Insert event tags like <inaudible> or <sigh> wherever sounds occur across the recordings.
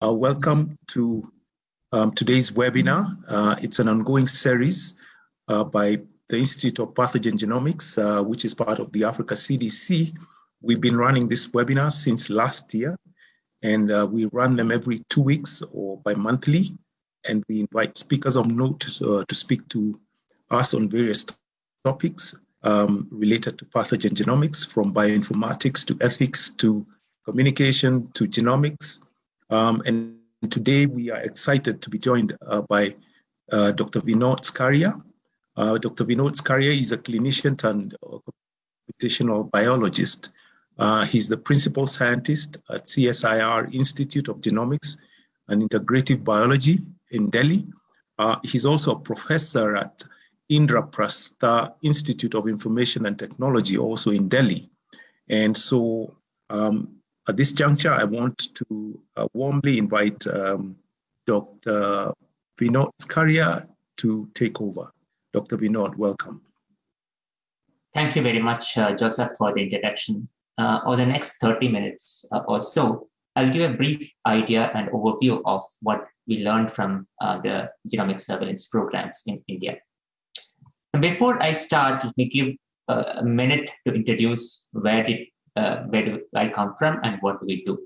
Uh, welcome to um, today's webinar. Uh, it's an ongoing series uh, by the Institute of Pathogen Genomics, uh, which is part of the Africa CDC. We've been running this webinar since last year, and uh, we run them every two weeks or bi-monthly, and we invite speakers of note uh, to speak to us on various topics um, related to pathogen genomics, from bioinformatics to ethics to communication to genomics, um, and today we are excited to be joined uh, by uh, Dr. Vinod Skaria. Uh, Dr. Vinod Skaria is a clinician and computational biologist. Uh, he's the principal scientist at CSIR Institute of Genomics and Integrative Biology in Delhi. Uh, he's also a professor at Indraprastha Institute of Information and Technology, also in Delhi. And so um, at this juncture, I want to uh, warmly invite um, Dr. Vinod Skaria to take over. Dr. Vinod, welcome. Thank you very much, uh, Joseph, for the introduction. Uh, over the next 30 minutes uh, or so, I'll give a brief idea and overview of what we learned from uh, the genomic surveillance programs in India. Before I start, let me give uh, a minute to introduce where did uh, where do I come from and what do we do?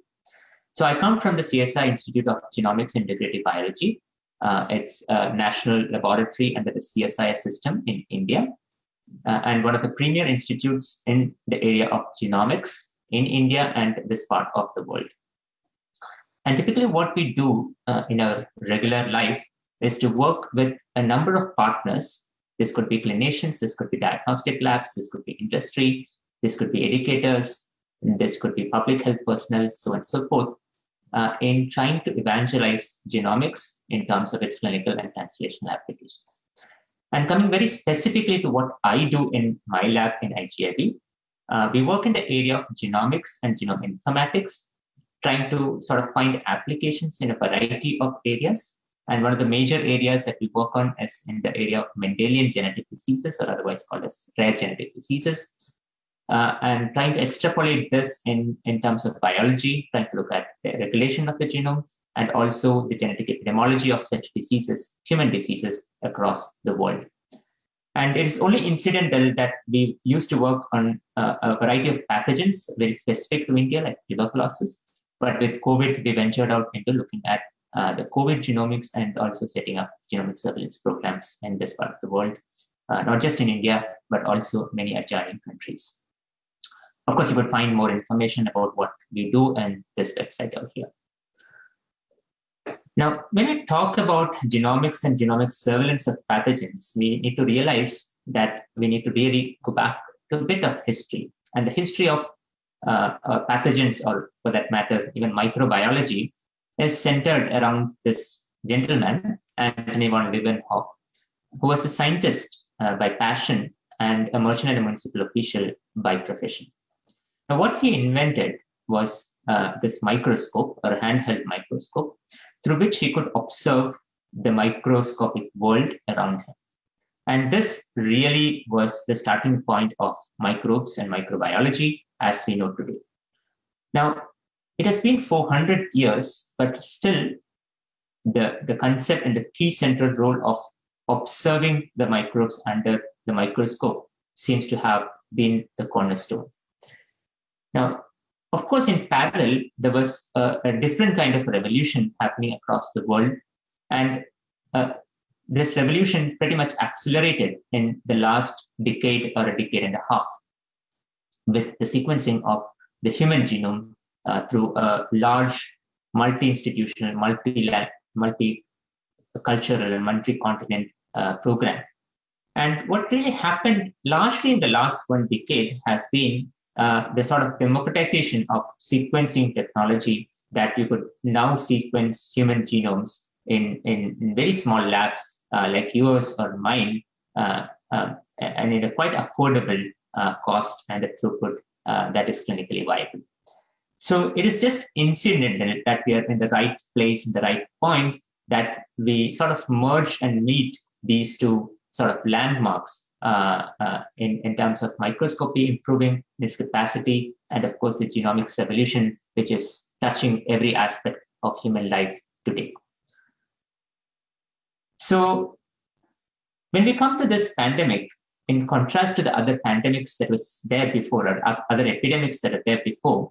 So I come from the CSI Institute of Genomics and Integrative Biology. Uh, it's a national laboratory under the CSIS system in India, uh, and one of the premier institutes in the area of genomics in India and this part of the world. And typically, what we do uh, in our regular life is to work with a number of partners. This could be clinicians, this could be diagnostic labs, this could be industry, this could be educators, this could be public health personnel, so on and so forth, uh, in trying to evangelize genomics in terms of its clinical and translational applications. And coming very specifically to what I do in my lab in IGIB, uh, we work in the area of genomics and genome informatics, trying to sort of find applications in a variety of areas. And one of the major areas that we work on is in the area of Mendelian genetic diseases, or otherwise called as rare genetic diseases, uh, and trying to extrapolate this in, in terms of biology, trying to look at the regulation of the genome and also the genetic epidemiology of such diseases, human diseases across the world. And it is only incidental that we used to work on uh, a variety of pathogens very specific to India, like tuberculosis. But with COVID, we ventured out into looking at uh, the COVID genomics and also setting up genomic surveillance programs in this part of the world, uh, not just in India, but also many adjoining countries. Of course, you could find more information about what we do in this website out here. Now, when we talk about genomics and genomic surveillance of pathogens, we need to realize that we need to really go back to a bit of history. And the history of uh, uh, pathogens, or for that matter, even microbiology, is centered around this gentleman, Antony von Leeuwenhoek, who was a scientist uh, by passion and a merchant and a municipal official by profession. Now, what he invented was uh, this microscope or handheld microscope through which he could observe the microscopic world around him. And this really was the starting point of microbes and microbiology as we know today. Now, it has been 400 years, but still the, the concept and the key central role of observing the microbes under the microscope seems to have been the cornerstone. Now, of course, in parallel, there was a, a different kind of revolution happening across the world. And uh, this revolution pretty much accelerated in the last decade or a decade and a half with the sequencing of the human genome uh, through a large multi-institutional, multi-cultural and multi-continent uh, program. And what really happened largely in the last one decade has been uh, the sort of democratization of sequencing technology that you could now sequence human genomes in, in, in very small labs uh, like yours or mine, uh, um, and at a quite affordable uh, cost and a throughput uh, that is clinically viable. So it is just incidental that we are in the right place, in the right point, that we sort of merge and meet these two sort of landmarks uh, uh, in, in terms of microscopy improving its capacity, and of course the genomics revolution, which is touching every aspect of human life today. So when we come to this pandemic, in contrast to the other pandemics that was there before or other epidemics that are there before,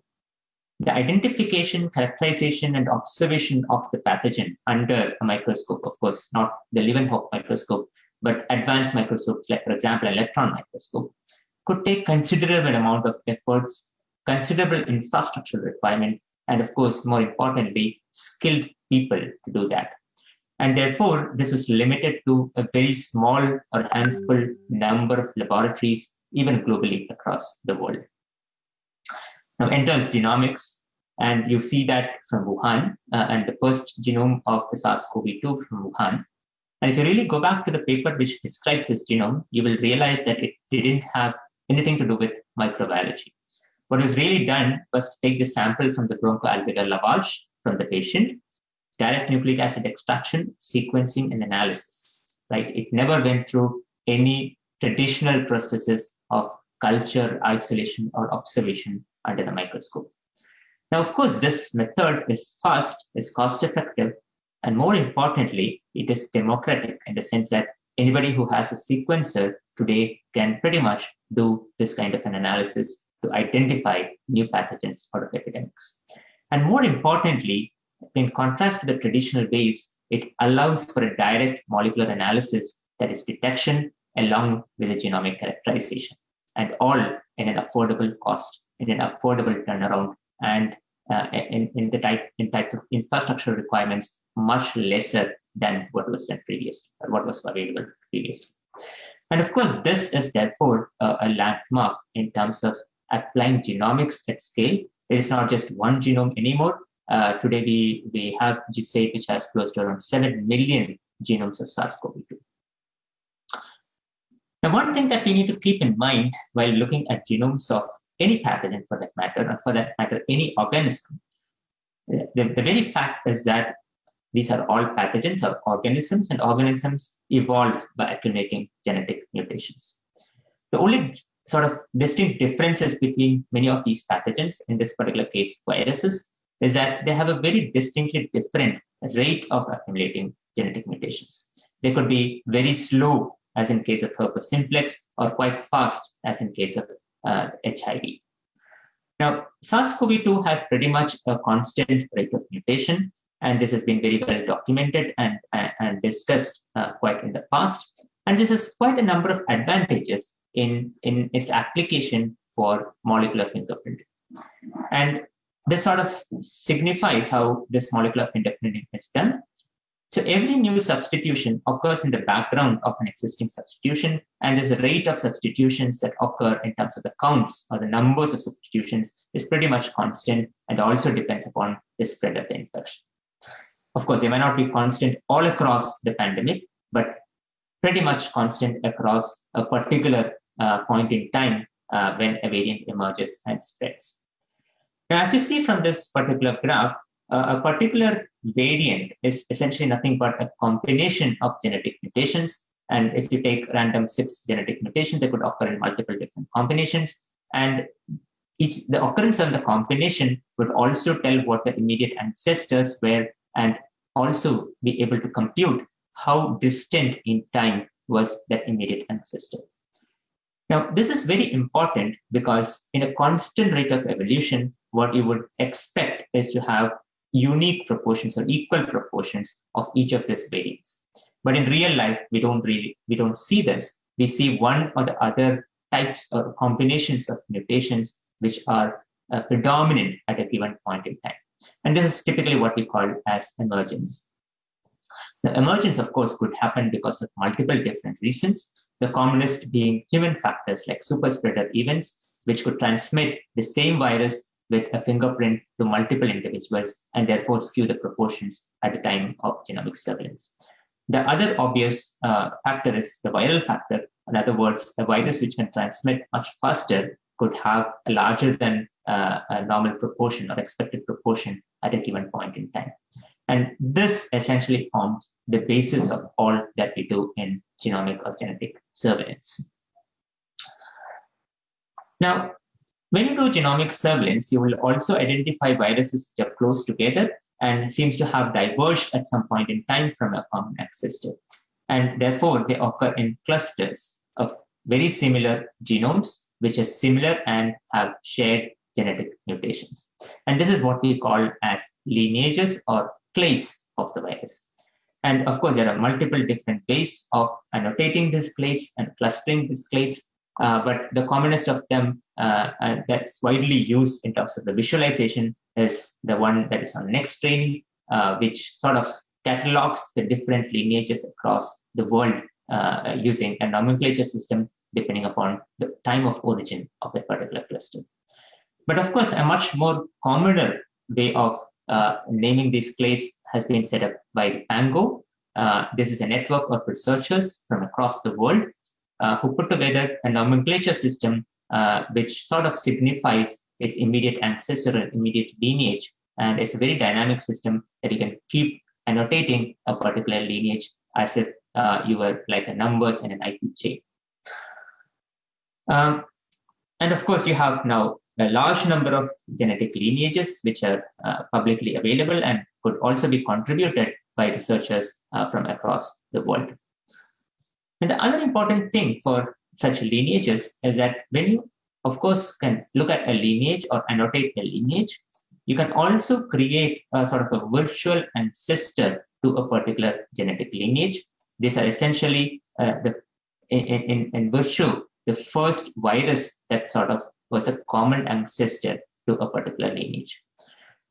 the identification, characterization, and observation of the pathogen under a microscope, of course, not the Leeuwenhoek microscope, but advanced microscopes, like, for example, electron microscope, could take considerable amount of efforts, considerable infrastructure requirement, and of course, more importantly, skilled people to do that. And therefore, this was limited to a very small or handful number of laboratories, even globally across the world. Now enters genomics, and you see that from Wuhan, uh, and the first genome of the SARS-CoV-2 from Wuhan. And if you really go back to the paper which describes this genome, you will realize that it didn't have anything to do with microbiology. What was really done was to take the sample from the bronchoalveolar lavage from the patient, direct nucleic acid extraction, sequencing, and analysis. Right? It never went through any traditional processes of culture, isolation, or observation under the microscope. Now, of course, this method is fast, is cost effective, and more importantly, it is democratic in the sense that anybody who has a sequencer today can pretty much do this kind of an analysis to identify new pathogens out of epidemics. And more importantly, in contrast to the traditional ways, it allows for a direct molecular analysis that is detection along with a genomic characterization, and all in an affordable cost in an affordable turnaround and uh, in, in the type in type of infrastructure requirements much lesser than what was done previously or what was available previously. And of course, this is therefore uh, a landmark in terms of applying genomics at scale. It is not just one genome anymore. Uh, today, we, we have GISAID, which has close to around 7 million genomes of SARS-CoV-2. Now, one thing that we need to keep in mind while looking at genomes of any pathogen for that matter, or for that matter, any organism. The, the very fact is that these are all pathogens or organisms, and organisms evolve by accumulating genetic mutations. The only sort of distinct differences between many of these pathogens, in this particular case, viruses, is that they have a very distinctly different rate of accumulating genetic mutations. They could be very slow, as in case of herpes simplex, or quite fast, as in case of uh, HIV. Now, SARS-CoV-2 has pretty much a constant rate of mutation, and this has been very well documented and, and, and discussed uh, quite in the past. And this is quite a number of advantages in, in its application for molecular fingerprinting. And this sort of signifies how this molecular fingerprinting is done. So every new substitution occurs in the background of an existing substitution, and this rate of substitutions that occur in terms of the counts or the numbers of substitutions is pretty much constant and also depends upon the spread of the infection. Of course, they may not be constant all across the pandemic, but pretty much constant across a particular uh, point in time uh, when a variant emerges and spreads. Now, as you see from this particular graph, uh, a particular variant is essentially nothing but a combination of genetic mutations. And if you take random six genetic mutations, they could occur in multiple different combinations. And each the occurrence of the combination would also tell what the immediate ancestors were and also be able to compute how distant in time was that immediate ancestor. Now, this is very important because in a constant rate of evolution, what you would expect is to have unique proportions or equal proportions of each of these variants. But in real life, we don't really, we don't see this. We see one or the other types or combinations of mutations which are uh, predominant at a given point in time. And this is typically what we call as emergence. The emergence, of course, could happen because of multiple different reasons, the commonest being human factors like superspreader events, which could transmit the same virus with a fingerprint to multiple individuals and therefore skew the proportions at the time of genomic surveillance. The other obvious uh, factor is the viral factor. In other words, a virus which can transmit much faster could have a larger than uh, a normal proportion or expected proportion at a given point in time. And this essentially forms the basis of all that we do in genomic or genetic surveillance. Now, when you do genomic surveillance, you will also identify viruses which are close together and seems to have diverged at some point in time from a common ancestor. And therefore, they occur in clusters of very similar genomes, which are similar and have shared genetic mutations. And this is what we call as lineages or clades of the virus. And of course, there are multiple different ways of annotating these clades and clustering these clades. Uh, but the commonest of them uh, uh, that's widely used in terms of the visualization is the one that is on NextStrain, uh, which sort of catalogs the different lineages across the world uh, using a nomenclature system depending upon the time of origin of that particular cluster. But of course, a much more commoner way of uh, naming these clades has been set up by Pango. Uh, this is a network of researchers from across the world uh, who put together a nomenclature system uh, which sort of signifies its immediate ancestor and immediate lineage. And it's a very dynamic system that you can keep annotating a particular lineage as if uh, you were like a numbers in an IP chain. Um, and of course, you have now a large number of genetic lineages which are uh, publicly available and could also be contributed by researchers uh, from across the world. And the other important thing for such lineages is that when you, of course, can look at a lineage or annotate a lineage, you can also create a sort of a virtual ancestor to a particular genetic lineage. These are essentially uh, the in, in, in virtue the first virus that sort of was a common ancestor to a particular lineage.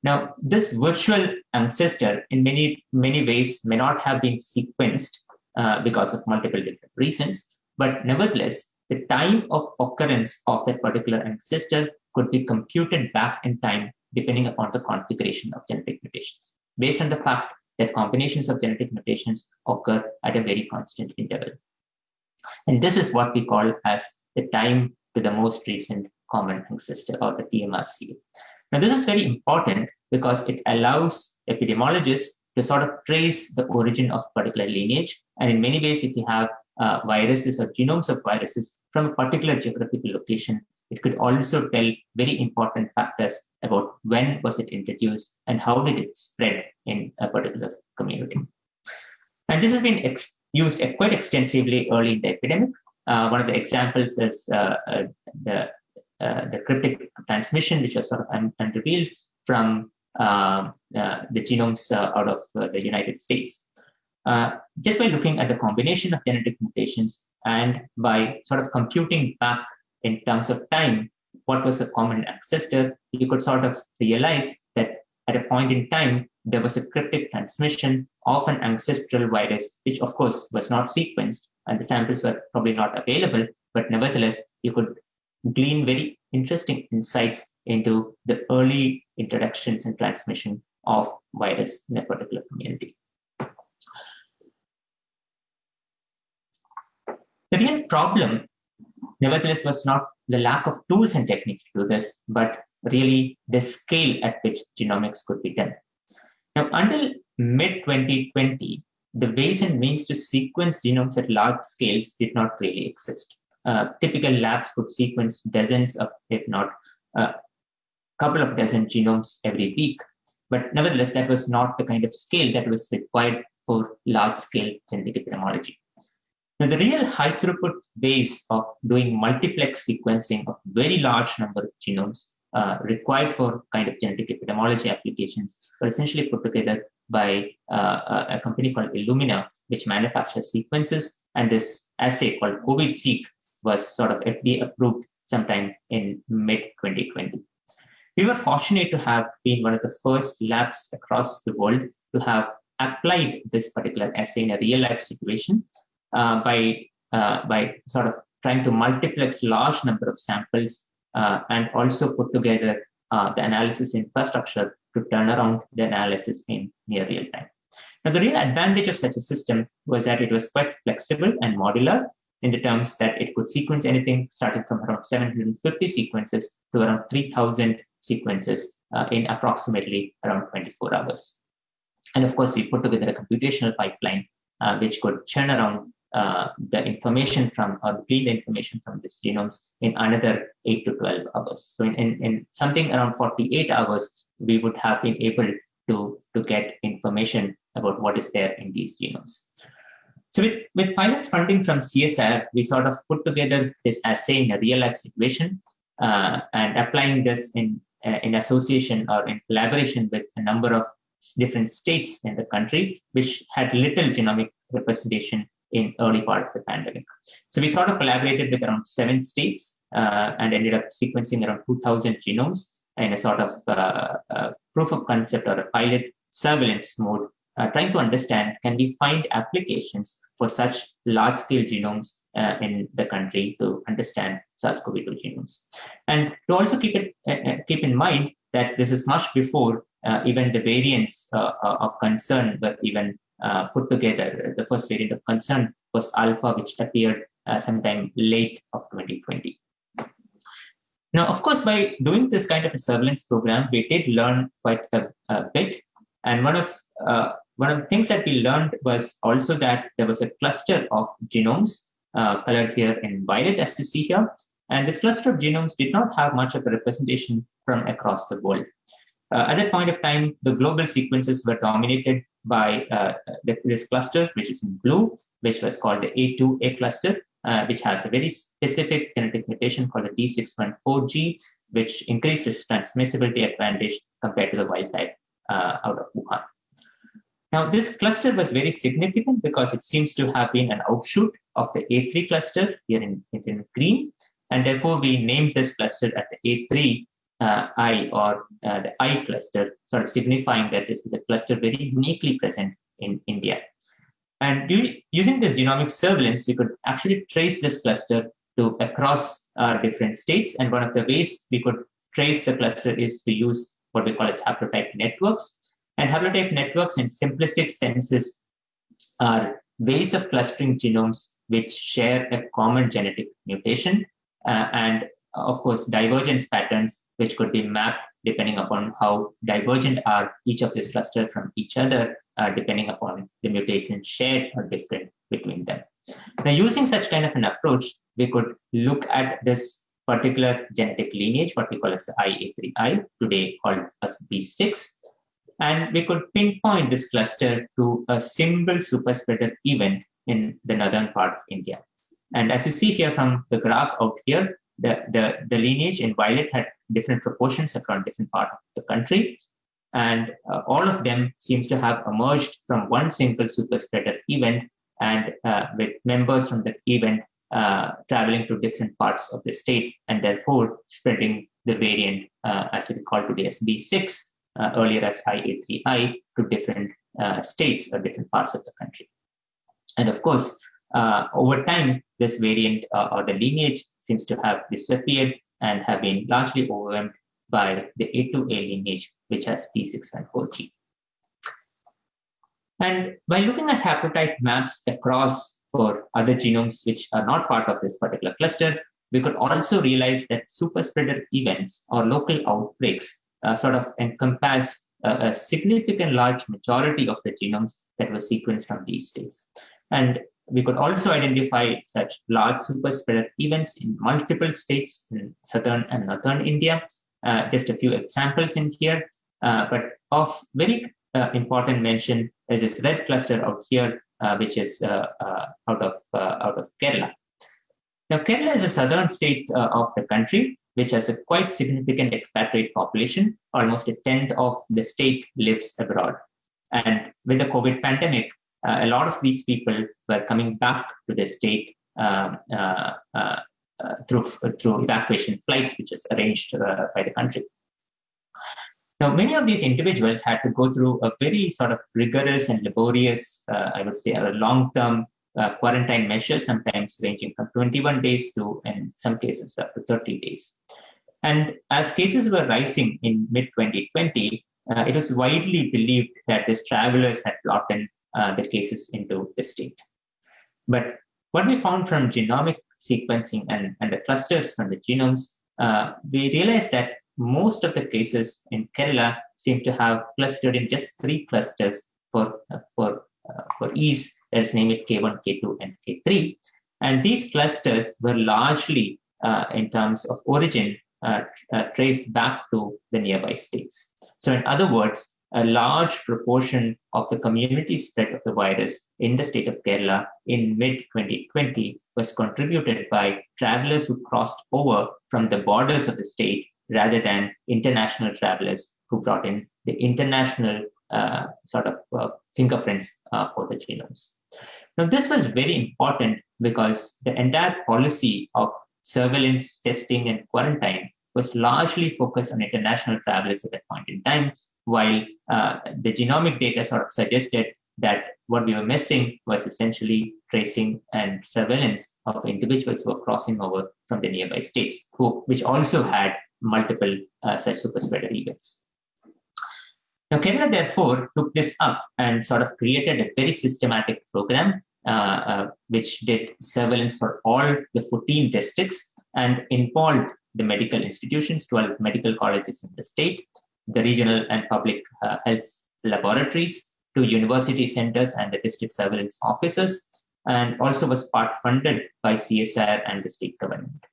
Now, this virtual ancestor, in many many ways, may not have been sequenced uh, because of multiple different reasons, but nevertheless, the time of occurrence of that particular ancestor could be computed back in time depending upon the configuration of genetic mutations, based on the fact that combinations of genetic mutations occur at a very constant interval. And this is what we call as the time to the most recent common ancestor or the TMRC. Now, this is very important because it allows epidemiologists to sort of trace the origin of particular lineage. And in many ways, if you have uh, viruses or genomes of viruses from a particular geographical location, it could also tell very important factors about when was it introduced and how did it spread in a particular community. And this has been used quite extensively early in the epidemic. Uh, one of the examples is uh, uh the uh, the cryptic transmission, which was sort of unrevealed from um, uh, the genomes uh, out of the United States. just by looking at the combination of genetic mutations and by sort of computing back in terms of time what was a common ancestor, you could sort of realize that at a point in time, there was a cryptic transmission of an ancestral virus, which of course was not sequenced and the samples were probably not available, but nevertheless, you could glean very interesting insights into the early introductions and transmission of virus in a particular community. The real problem, nevertheless, was not the lack of tools and techniques to do this, but really the scale at which genomics could be done. Now, until mid 2020, the ways and means to sequence genomes at large scales did not really exist uh, typical labs could sequence dozens of, if not a uh, couple of dozen genomes every week. But nevertheless, that was not the kind of scale that was required for large scale genetic epidemiology. Now, the real high throughput ways of doing multiplex sequencing of very large number of genomes uh, required for kind of genetic epidemiology applications were essentially put together by uh, a company called Illumina, which manufactures sequences. And this assay called COVID-seq was sort of FDA approved sometime in mid 2020. We were fortunate to have been one of the first labs across the world to have applied this particular assay in a real life situation uh, by, uh, by sort of trying to multiplex large number of samples uh, and also put together uh, the analysis infrastructure to turn around the analysis in near real time. Now, the real advantage of such a system was that it was quite flexible and modular in the terms that it could sequence anything starting from around 750 sequences to around 3000 sequences uh, in approximately around 24 hours. And of course, we put together a computational pipeline uh, which could churn around uh, the information from or glean the information from these genomes in another 8 to 12 hours. So in, in, in something around 48 hours, we would have been able to, to get information about what is there in these genomes. So with, with pilot funding from CSIR, we sort of put together this assay in a real life situation uh, and applying this in, uh, in association or in collaboration with a number of different states in the country, which had little genomic representation in early part of the pandemic. So we sort of collaborated with around seven states uh, and ended up sequencing around 2000 genomes in a sort of uh, uh, proof of concept or a pilot surveillance mode, trying to understand can we find applications for such large scale genomes uh, in the country to understand SARS-CoV-2 genomes. And to also keep it uh, keep in mind that this is much before even the variants of concern were even uh, put together. The first variant of concern was alpha, which appeared uh, sometime late of 2020. Now, of course, by doing this kind of a surveillance program, we did learn quite a, a bit. And one of uh, one of the things that we learned was also that there was a cluster of genomes uh, colored here in violet, as you see here. And this cluster of genomes did not have much of a representation from across the world. Uh, at that point of time, the global sequences were dominated by uh, this cluster, which is in blue, which was called the A2A cluster, uh, which has a very specific genetic mutation called the D614G, which increased its transmissibility advantage compared to the wild type uh, out of Wuhan. Now, this cluster was very significant because it seems to have been an outshoot of the A3 cluster here in, in green. And therefore, we named this cluster at the A3 uh, I or uh, the I cluster, sort of signifying that this was a cluster very uniquely present in India. And using this genomic surveillance, we could actually trace this cluster to across our different states. And one of the ways we could trace the cluster is to use what we call as haplotype networks. And haplotype networks in simplistic senses are ways of clustering genomes which share a common genetic mutation. Uh, and of course, divergence patterns, which could be mapped depending upon how divergent are each of these clusters from each other, uh, depending upon the mutation shared or different between them. Now, using such kind of an approach, we could look at this particular genetic lineage, what we call as the IA3I, today called as B6, and we could pinpoint this cluster to a single superspreader event in the northern part of India. And as you see here from the graph out here, the, the, the lineage in violet had different proportions across different parts of the country. And uh, all of them seems to have emerged from one single superspreader event and uh, with members from that event uh, traveling to different parts of the state and therefore spreading the variant uh, as we call today as B6, uh, earlier as IA3I, to different uh, states or different parts of the country. And of course, over time, this variant or the lineage seems to have disappeared and have been largely overwhelmed by the A2A lineage, which has D614G. And by looking at haplotype maps across for other genomes which are not part of this particular cluster, we could also realize that superspreader events or local outbreaks uh, sort of encompass a significant large majority of the genomes that were sequenced from these states. And we could also identify such large super spreader events in multiple states in southern and northern India. Uh, just a few examples in here, uh, but of very uh, important mention is this red cluster out here, uh, which is uh, uh, out of out of Kerala. Now, Kerala is a southern state of the country, which has a quite significant expatriate population. Almost a tenth of the state lives abroad. And with the COVID pandemic, uh, a lot of these people were coming back to the state um, uh, uh, through, through evacuation flights, which is arranged by the country. Now, many of these individuals had to go through a very sort of rigorous and laborious, uh, I would say, a long-term uh, quarantine measures, sometimes ranging from 21 days to, in some cases, up to 30 days. And as cases were rising in mid-2020, uh, it was widely believed that these travelers had in uh, the cases into the state. But what we found from genomic sequencing and, and the clusters from the genomes, uh, we realized that most of the cases in Kerala seem to have clustered in just three clusters for, uh, for, for ease, let's name it K1, K2, and K3. And these clusters were largely, uh, in terms of origin, uh, traced back to the nearby states. So in other words, a large proportion of the community spread of the virus in the state of Kerala in mid 2020 was contributed by travelers who crossed over from the borders of the state rather than international travelers who brought in the international uh, sort of uh, fingerprints uh, for the genomes. Now, this was very important because the entire policy of surveillance, testing, and quarantine was largely focused on international travelers at that point in time, while uh, the genomic data sort of suggested that what we were missing was essentially tracing and surveillance of individuals who were crossing over from the nearby states, who, which also had multiple uh, such super spreader events. Now, Kerala therefore took this up and sort of created a very systematic program uh, uh, which did surveillance for all the 14 districts and involved the medical institutions, 12 medical colleges in the state, the regional and public uh, health laboratories, to university centers and the district surveillance offices, and also was part funded by CSIR and the state government.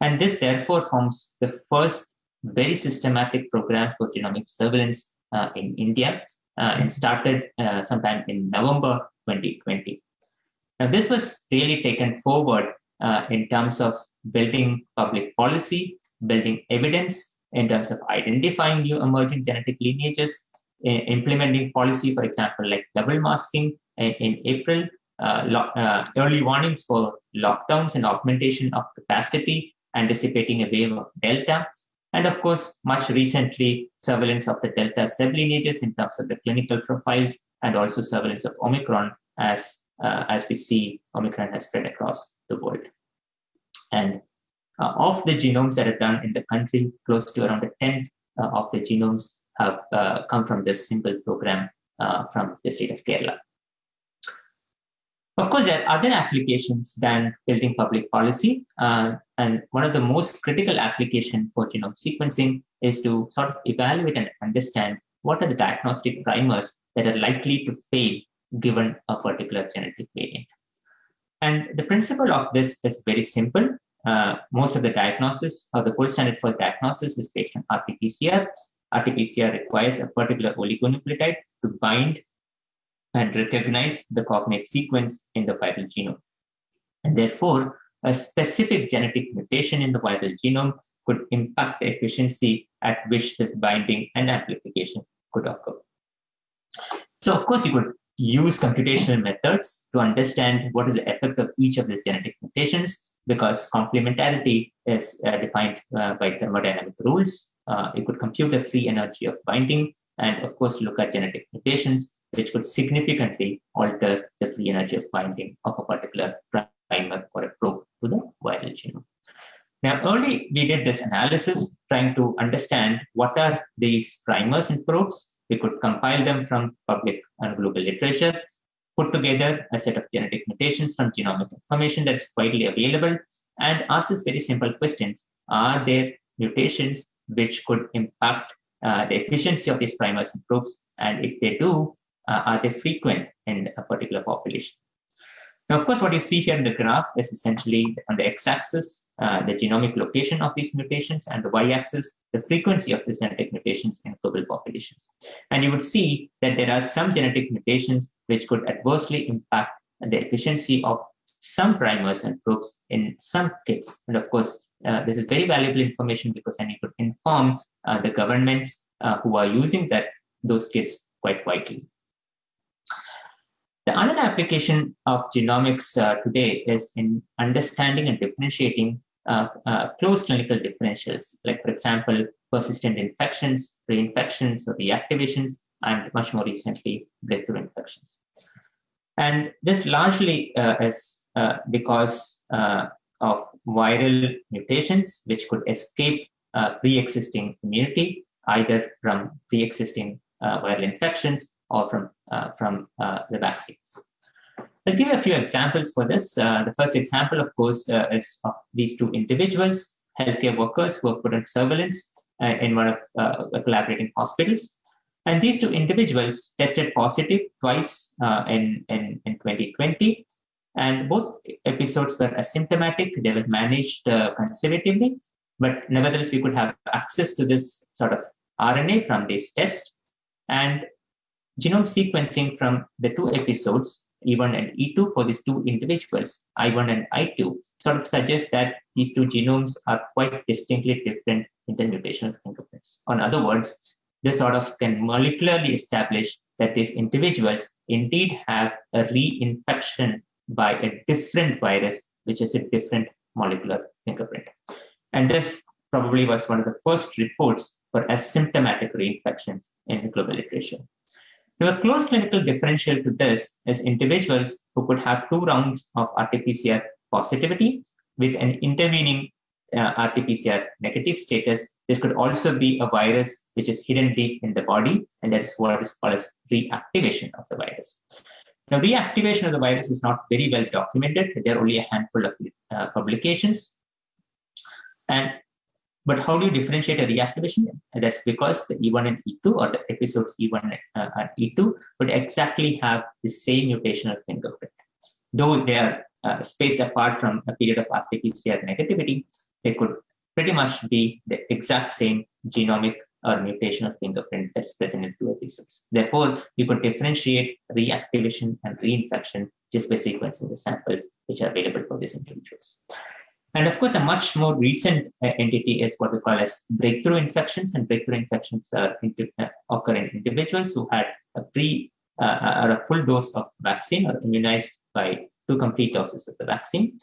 And this therefore forms the first very systematic program for genomic surveillance in India uh, and started uh, sometime in November 2020. Now, this was really taken forward uh, in terms of building public policy, building evidence in terms of identifying new emerging genetic lineages, implementing policy, for example, like double masking in, in April, uh, uh, early warnings for lockdowns and augmentation of capacity, anticipating a wave of Delta, and of course, much recently, surveillance of the Delta sublineages in terms of the clinical profiles, and also surveillance of Omicron as, uh, as we see Omicron has spread across the world. And uh, of the genomes that are done in the country, close to around a tenth uh, of the genomes have uh, come from this single program uh, from the state of Kerala. Of course, there are other applications than building public policy. Uh, and one of the most critical application for genome sequencing is to sort of evaluate and understand what are the diagnostic primers that are likely to fail given a particular genetic variant. And the principle of this is very simple. Uh, most of the diagnosis or the gold standard for diagnosis is based on RT-PCR. RT-PCR requires a particular oligonucleotide to bind and recognize the cognate sequence in the viral genome. And therefore, a specific genetic mutation in the viral genome could impact the efficiency at which this binding and amplification could occur. So, of course, you could use computational methods to understand what is the effect of each of these genetic mutations because complementarity is uh, defined uh, by thermodynamic rules. Uh, you could compute the free energy of binding and, of course, look at genetic mutations, which could significantly alter the free energy of binding of a particular primer or a probe to the viral genome. Now, early we did this analysis trying to understand what are these primers and probes. We could compile them from public and global literature, put together a set of genetic mutations from genomic information that is widely available, and ask these very simple questions. Are there mutations which could impact uh, the efficiency of these primers and probes? And if they do, uh, are they frequent in a particular population? Now, of course, what you see here in the graph is essentially on the x-axis, uh, the genomic location of these mutations, and the y-axis, the frequency of these genetic mutations in global populations. And you would see that there are some genetic mutations which could adversely impact the efficiency of some primers and probes in some kits. And of course, uh, this is very valuable information because then you could inform uh, the governments uh, who are using that those kits quite widely. The other application of genomics uh, today is in understanding and differentiating uh, uh, close clinical differentials, like, for example, persistent infections, reinfections, or reactivations, and much more recently, breakthrough infections. And this largely uh, is uh, because uh, of viral mutations, which could escape pre existing immunity, either from pre existing viral infections or from, uh, from uh, the vaccines. I'll give you a few examples for this. Uh, the first example, of course, is of these two individuals, healthcare workers who were put on surveillance in one of the collaborating hospitals. And these two individuals tested positive twice uh, in, in, in 2020. And both episodes were asymptomatic. They were managed uh, conservatively. But nevertheless, we could have access to this sort of RNA from this test. And genome sequencing from the two episodes, E1 and E2 for these two individuals, I1 and I2, sort of suggests that these two genomes are quite distinctly different in the mutational fingerprints. In other words, this sort of can molecularly establish that these individuals indeed have a reinfection by a different virus, which is a different molecular fingerprint. And this probably was one of the first reports for asymptomatic reinfections in the global literature. Now, a close clinical differential to this is individuals who could have two rounds of RT-PCR positivity with an intervening uh, RT-PCR negative status. This could also be a virus which is hidden deep in the body, and that is what is called as reactivation of the virus. Now, reactivation of the virus is not very well documented. There are only a handful of uh, publications. And but how do you differentiate a reactivation? That's because the E1 and E2 or the episodes E1 uh, and E2 would exactly have the same mutational fingerprint. Though they are uh, spaced apart from a period of RT-PCR negativity, they could pretty much be the exact same genomic or mutational fingerprint that's present in two episodes. Therefore, you could differentiate reactivation and reinfection just by sequencing the samples which are available for these individuals. And of course, a much more recent uh, entity is what we call as breakthrough infections. And breakthrough infections are uh, occur in individuals who had a pre uh, or a full dose of vaccine or immunized by two complete doses of the vaccine.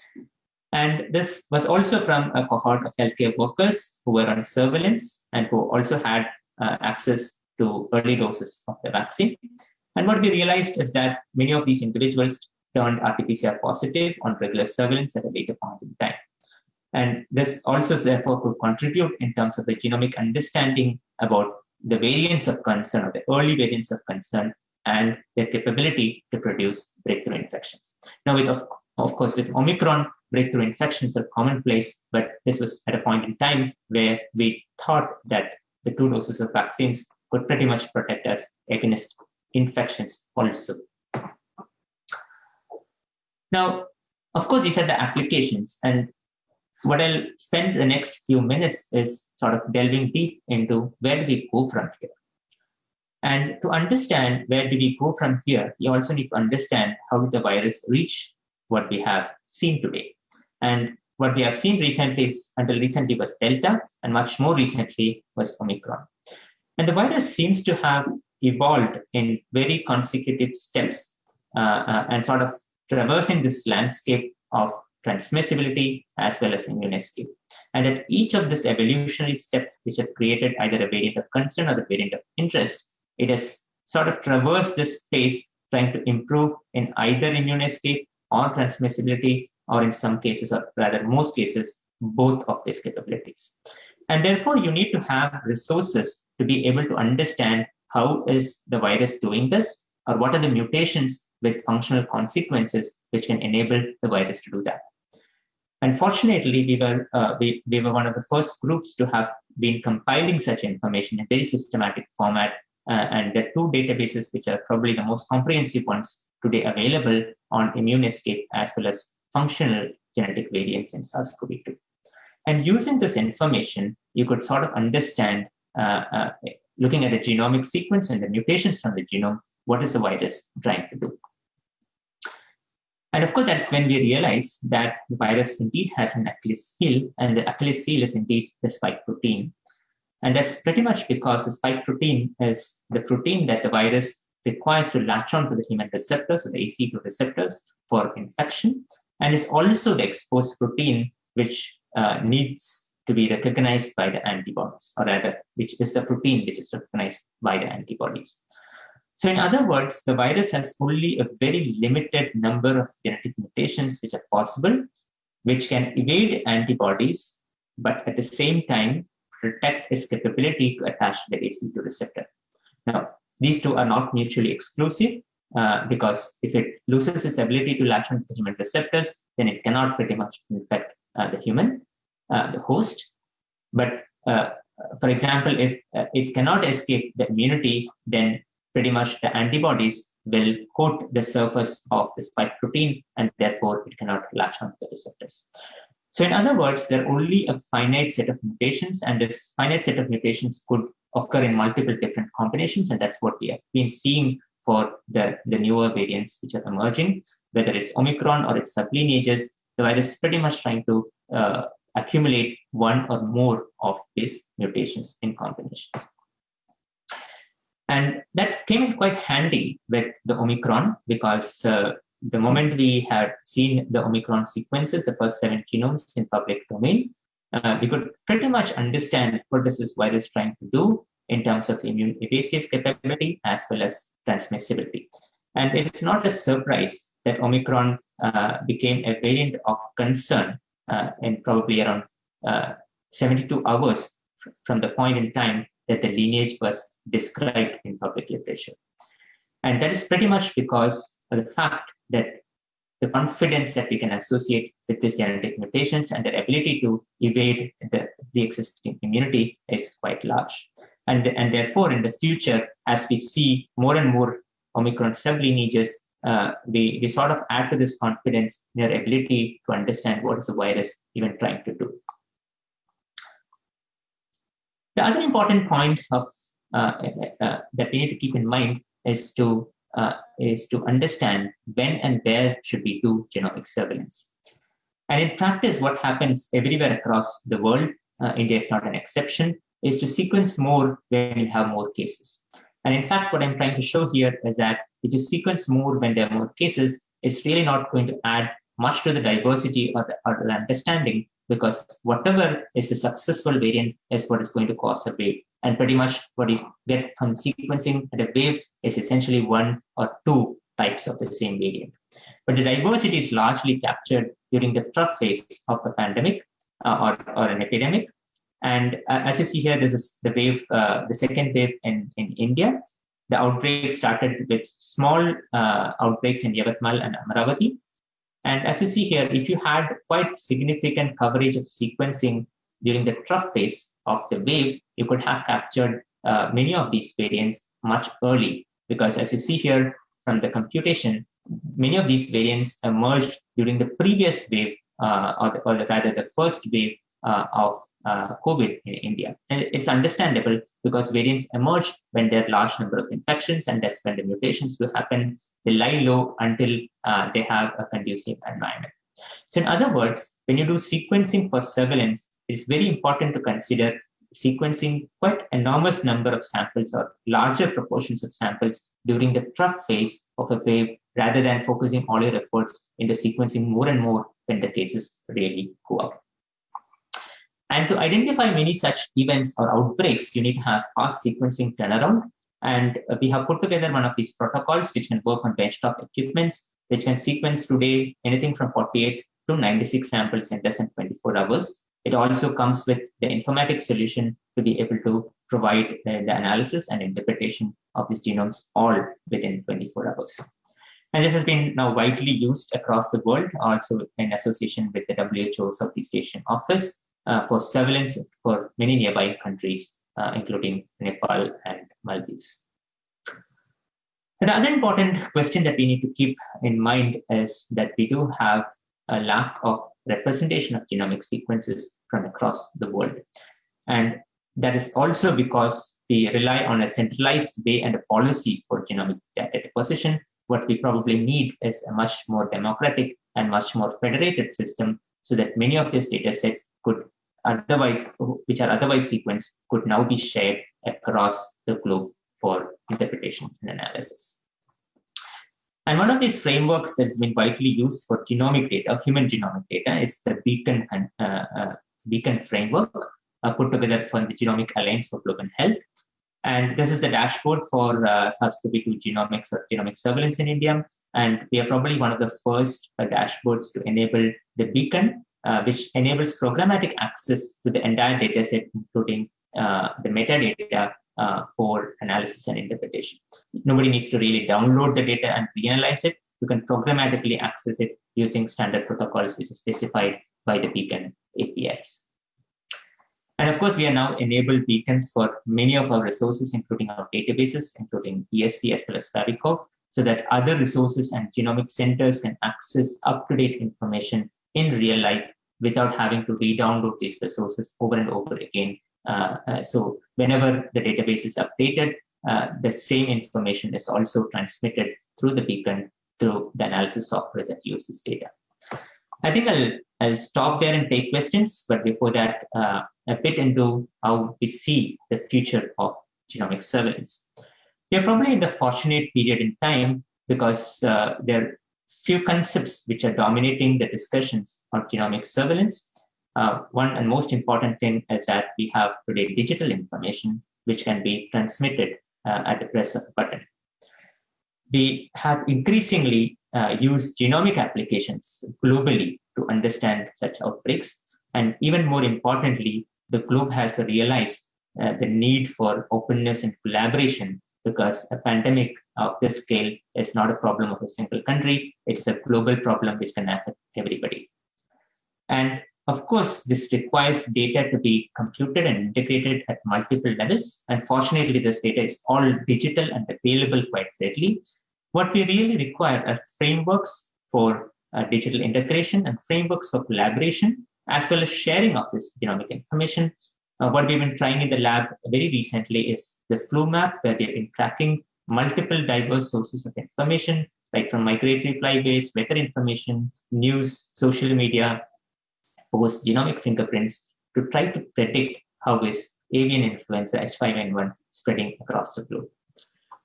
And this was also from a cohort of healthcare workers who were on surveillance and who also had uh, access to early doses of the vaccine. And what we realized is that many of these individuals turned RT-PCR positive on regular surveillance at a later point in time. And this also therefore could contribute in terms of the genomic understanding about the variants of concern or the early variants of concern and their capability to produce breakthrough infections. Now, with of, of course, with Omicron, breakthrough infections are commonplace, but this was at a point in time where we thought that the two doses of vaccines could pretty much protect us against infections also. Now, of course, these are the applications, and what I'll spend the next few minutes is sort of delving deep into where do we go from here. And to understand where do we go from here, you also need to understand how did the virus reach what we have seen today. And what we have seen recently is until recently was Delta, and much more recently was Omicron. And the virus seems to have evolved in very consecutive steps uh, uh, and sort of traversing this landscape of transmissibility, as well as immune escape. And at each of these evolutionary steps, which have created either a variant of concern or a variant of interest, it has sort of traversed this space trying to improve in either immune or transmissibility, or in some cases, or rather most cases, both of these capabilities. And therefore, you need to have resources to be able to understand how is the virus doing this, or what are the mutations with functional consequences which can enable the virus to do that. Unfortunately, we were, uh, we, we were one of the first groups to have been compiling such information in a very systematic format. Uh, and the two databases, which are probably the most comprehensive ones today available on immune escape as well as functional genetic variants in SARS-CoV-2. And using this information, you could sort of understand, uh, uh, looking at the genomic sequence and the mutations from the genome, what is the virus trying to do. And of course, that's when we realize that the virus indeed has an Achilles heel, and the Achilles heel is indeed the spike protein. And that's pretty much because the spike protein is the protein that the virus requires to latch on to the human receptors, or the ACE2 receptors, for infection, and is also the exposed protein which uh, needs to be recognized by the antibodies, or rather, which is the protein which is recognized by the antibodies. So in other words, the virus has only a very limited number of genetic mutations which are possible, which can evade antibodies, but at the same time protect its capability to attach the ACE2 receptor. Now, these two are not mutually exclusive uh, because if it loses its ability to latch onto the human receptors, then it cannot pretty much infect uh, the human, uh, the host. But uh, for example, if uh, it cannot escape the immunity, then pretty much the antibodies will coat the surface of the spike protein and therefore it cannot latch onto the receptors. So in other words, there are only a finite set of mutations and this finite set of mutations could occur in multiple different combinations, and that's what we have been seeing for the, the newer variants which are emerging, whether it's Omicron or its sublineages, the virus is pretty much trying to uh, accumulate one or more of these mutations in combinations. That came in quite handy with the Omicron because uh, the moment we had seen the Omicron sequences, the first seven genomes in public domain, uh, we could pretty much understand what is this virus trying to do in terms of immune evasive capability as well as transmissibility. And it's not a surprise that Omicron uh, became a variant of concern uh, in probably around uh, 72 hours from the point in time that the lineage was described in public literature. And that is pretty much because of the fact that the confidence that we can associate with these genetic mutations and their ability to evade the, existing immunity is quite large. And, and therefore, in the future, as we see more and more Omicron sublineages, uh, we, we sort of add to this confidence in their ability to understand what is the virus even trying to do. The other important point of uh, uh, uh, that we need to keep in mind is to is to understand when and where should we do genomic surveillance. And in practice, what happens everywhere across the world, India is not an exception, is to sequence more when you have more cases. And in fact, what I'm trying to show here is that if you sequence more when there are more cases, it's really not going to add much to the diversity or the, or the understanding because whatever is a successful variant is what is going to cause a wave. And pretty much what you get from sequencing at a wave is essentially one or two types of the same variant. But the diversity is largely captured during the trough phase of a pandemic uh, or, or an epidemic. And uh, as you see here, this is the wave, uh, the second wave in, in India. The outbreak started with small uh, outbreaks in Yavatmal and Amaravati, and as you see here, if you had quite significant coverage of sequencing during the trough phase of the wave, you could have captured uh, many of these variants much early. Because as you see here from the computation, many of these variants emerged during the previous wave, uh, or, the, or the, rather the first wave uh, of uh, COVID in India. And it's understandable because variants emerge when there are large number of infections, and that's when the mutations will happen. They lie low until uh, they have a conducive environment. So, in other words, when you do sequencing for surveillance, it's very important to consider sequencing quite enormous number of samples or larger proportions of samples during the trough phase of a wave rather than focusing all your efforts into sequencing more and more when the cases really go up. And to identify many such events or outbreaks, you need to have fast sequencing turnaround and we have put together one of these protocols which can work on benchtop equipments, which can sequence today anything from 48 to 96 samples in less than 24 hours. It also comes with the informatics solution to be able to provide the, the analysis and interpretation of these genomes all within 24 hours. And this has been now widely used across the world, also in association with the WHO Southeast Asian Office uh, for surveillance for many nearby countries uh, including Nepal and Maldives. The other important question that we need to keep in mind is that we do have a lack of representation of genomic sequences from across the world. And that is also because we rely on a centralized way and a policy for genomic data deposition. What we probably need is a much more democratic and much more federated system so that many of these data sets could otherwise which are otherwise sequenced could now be shared across the globe for interpretation and analysis. And one of these frameworks that's been widely used for genomic data, human genomic data, is the Beacon, uh, uh, Beacon framework uh, put together from the Genomic Alliance for Global Health. And this is the dashboard for uh, SARS-CoV-2 genomics or genomic surveillance in India. And we are probably one of the first uh, dashboards to enable the Beacon uh, which enables programmatic access to the entire dataset, including uh, the metadata uh, for analysis and interpretation. Nobody needs to really download the data and reanalyze it. You can programmatically access it using standard protocols, which is specified by the Beacon APIs. And of course, we are now enabled beacons for many of our resources, including our databases, including ESC as well as FabiCov, so that other resources and genomic centers can access up-to-date information in real life without having to re-download these resources over and over again Uh, uh, so whenever the database is updated, uh, the same information is also transmitted through the beacon through the analysis software that uses data. I think I'll, I'll stop there and take questions, but before that, uh, a bit into how we see the future of genomic surveillance. We are probably in the fortunate period in time because uh, there few concepts which are dominating the discussions on genomic surveillance. Uh, one and most important thing is that we have today digital information which can be transmitted uh, at the press of a button. We have increasingly uh, used genomic applications globally to understand such outbreaks. And even more importantly, the globe has realized uh, the need for openness and collaboration because a pandemic of this scale is not a problem of a single country. It is a global problem which can affect everybody. And of course, this requires data to be computed and integrated at multiple levels. And fortunately, this data is all digital and available quite readily. What we really require are frameworks for uh, digital integration and frameworks for collaboration, as well as sharing of this genomic information. Uh, what we've been trying in the lab very recently is the flu map, where we've been tracking multiple diverse sources of information, like from migratory flyways, weather information, news, social media, post genomic fingerprints to try to predict how is avian influenza H5N1 spreading across the globe.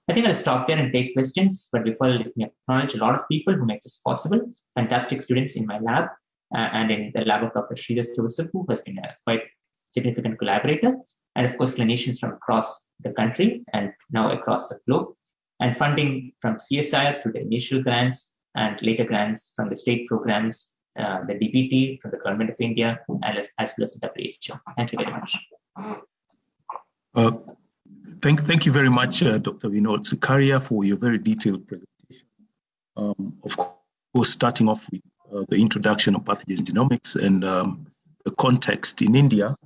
I think I'll stop there and take questions, but before let me acknowledge a lot of people who make this possible, fantastic students in my lab uh, and in the lab of Dr. Sridhar Joseph, who has been a quite significant collaborator, and of course clinicians from across the country and now across the globe, and funding from CSIR through the initial grants and later grants from the state programs, uh, the DPT from the Government of India, as well as the WHO. Thank you very much. Uh, thank, thank you very much, uh, Dr. Vinod Sukaria, for your very detailed presentation. Um, of course, starting off with uh, the introduction of pathogen genomics and um, the context in India,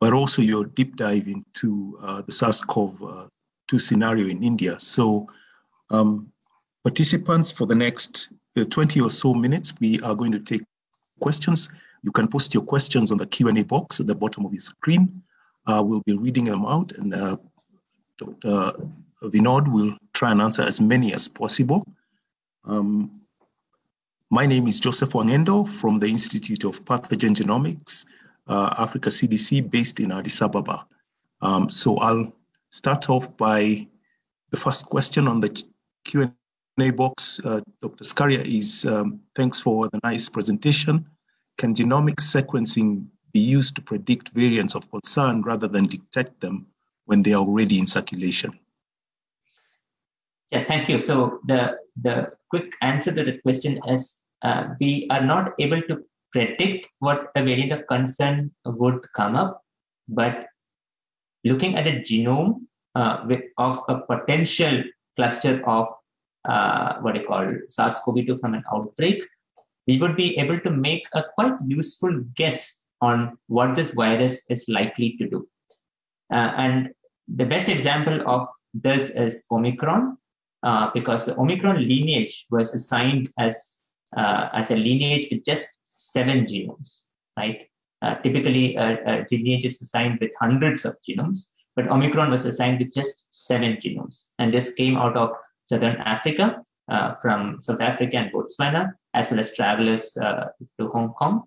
but also your deep dive into uh, the SARS-CoV-2 uh, scenario in India. So um, participants for the next uh, 20 or so minutes, we are going to take questions. You can post your questions on the Q&A box at the bottom of your screen. Uh, we'll be reading them out and uh, Dr. Vinod will try and answer as many as possible. Um, my name is Joseph Wangendo from the Institute of Pathogen Genomics, uh, Africa CDC, based in Addis Ababa. Um, so I'll start off by the first question on the Q&A box. Uh, Dr. Sukaria is, um, thanks for the nice presentation. Can genomic sequencing be used to predict variants of concern rather than detect them when they are already in circulation? Yeah, thank you. So the, the quick answer to the question is uh, we are not able to predict what a variant of concern would come up, but looking at a genome uh, of a potential cluster of uh, what I call SARS-CoV-2 from an outbreak, we would be able to make a quite useful guess on what this virus is likely to do. Uh, and the best example of this is Omicron, uh, because the Omicron lineage was assigned as uh, as a lineage with just seven genomes, right? Uh, typically, a, a, lineage is assigned with hundreds of genomes, but Omicron was assigned with just seven genomes. And this came out of Southern Africa, uh, from South Africa and Botswana, as well as travelers uh, to Hong Kong.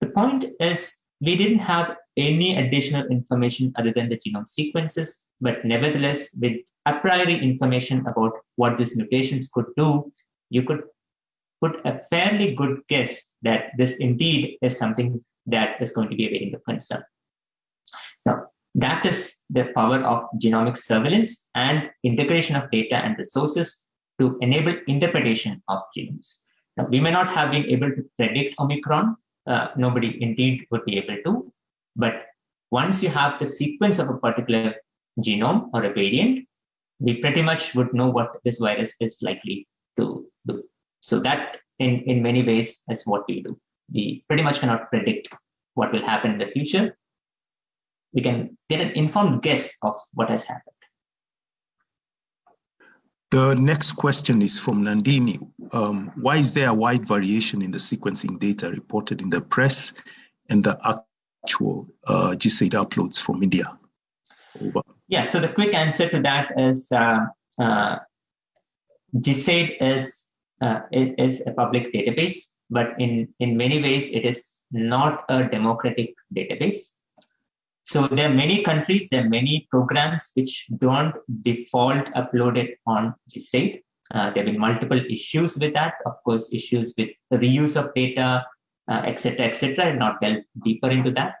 The point is, we didn't have any additional information other than the genome sequences, but nevertheless, with a priori information about what these mutations could do, you could put a fairly good guess that this indeed is something that is going to be a variant of concern. Now, that is the power of genomic surveillance and integration of data and resources to enable interpretation of genomes. Now, we may not have been able to predict Omicron. Uh, nobody indeed would be able to. But once you have the sequence of a particular genome or a variant, we pretty much would know what this virus is likely to do. So that in, in many ways is what we do. We pretty much cannot predict what will happen in the future. We can get an informed guess of what has happened. The next question is from Nandini. Um, why is there a wide variation in the sequencing data reported in the press and the actual uh, GSAID uploads from India? Over. Yeah, so the quick answer to that is uh, uh, GSAID is, uh, is a public database, but in, in many ways it is not a democratic database. So there are many countries, there are many programs which don't default upload it on GSAID. Uh, there have been multiple issues with that. Of course, issues with the reuse of data, etc., uh, etc. Et not delve deeper into that.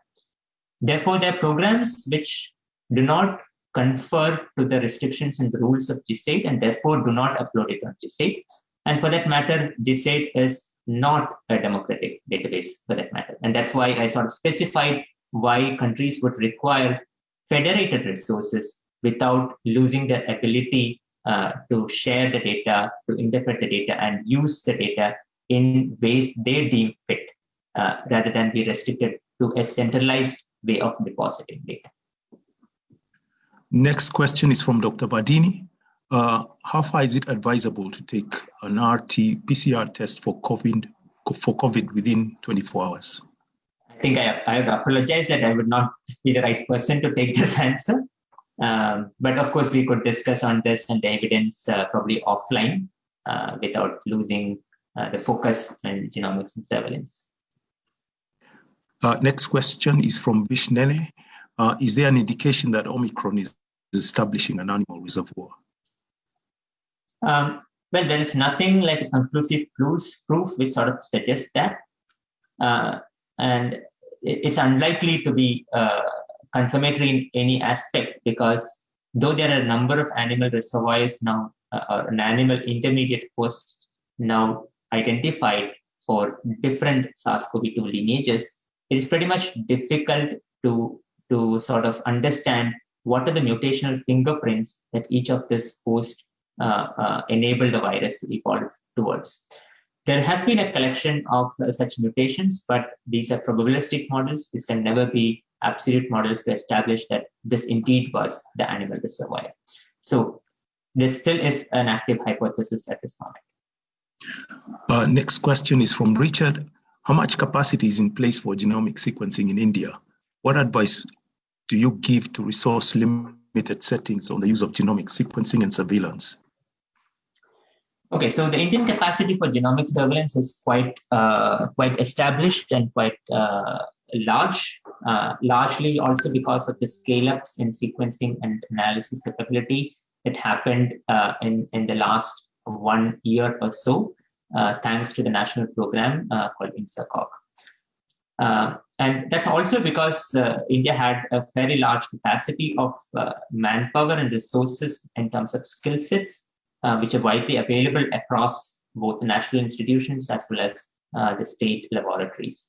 Therefore, there are programs which do not confer to the restrictions and the rules of GSAID and therefore do not upload it on GSAID. And for that matter, GSAID is not a democratic database for that matter. And that's why I sort of specified why countries would require federated resources without losing their ability uh, to share the data, to interpret the data, and use the data in ways they deem fit, uh, rather than be restricted to a centralized way of depositing data. Next question is from Dr. Bardini. Uh, how far is it advisable to take an RT PCR test for COVID for COVID within 24 hours? I think I, I apologize that I would not be the right person to take this <laughs> answer. Um, but of course, we could discuss on this and the evidence uh, probably offline uh, without losing uh, the focus on genomics and surveillance. Uh, next question is from Vishnele. Uh, is there an indication that Omicron is establishing an animal reservoir? Um, well, there is nothing like a conclusive proof which sort of suggests that. Uh, and it's unlikely to be confirmatory in any aspect because though there are a number of animal reservoirs now uh, or an animal intermediate host now identified for different SARS-CoV-2 lineages, it is pretty much difficult to, to sort of understand what are the mutational fingerprints that each of this host uh, uh, enable the virus to evolve towards. There has been a collection of uh, such mutations, but these are probabilistic models. This can never be absolute models to establish that this indeed was the animal reservoir. So this still is an active hypothesis at this moment. Uh, next question is from Richard. How much capacity is in place for genomic sequencing in India? What advice do you give to resource limited settings on the use of genomic sequencing and surveillance? Okay, so the Indian capacity for genomic surveillance is quite uh, quite established and quite uh, large, uh, largely also because of the scale-ups in sequencing and analysis capability that happened uh, in, in the last one year or so, uh, thanks to the national program uh, called INSACOG. And that's also because India had a very large capacity of manpower and resources in terms of skill sets, which are widely available across both the national institutions as well as the state laboratories.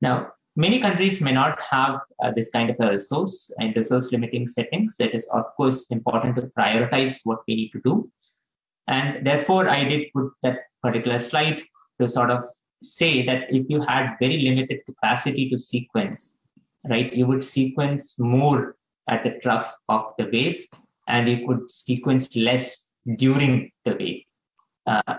Now, many countries may not have uh, this kind of a resource in resource limiting settings. It is, of course, important to prioritize what we need to do. And therefore, I did put that particular slide to sort of say that if you had very limited capacity to sequence, right, you would sequence more at the trough of the wave and you could sequence less during the wave. Uh,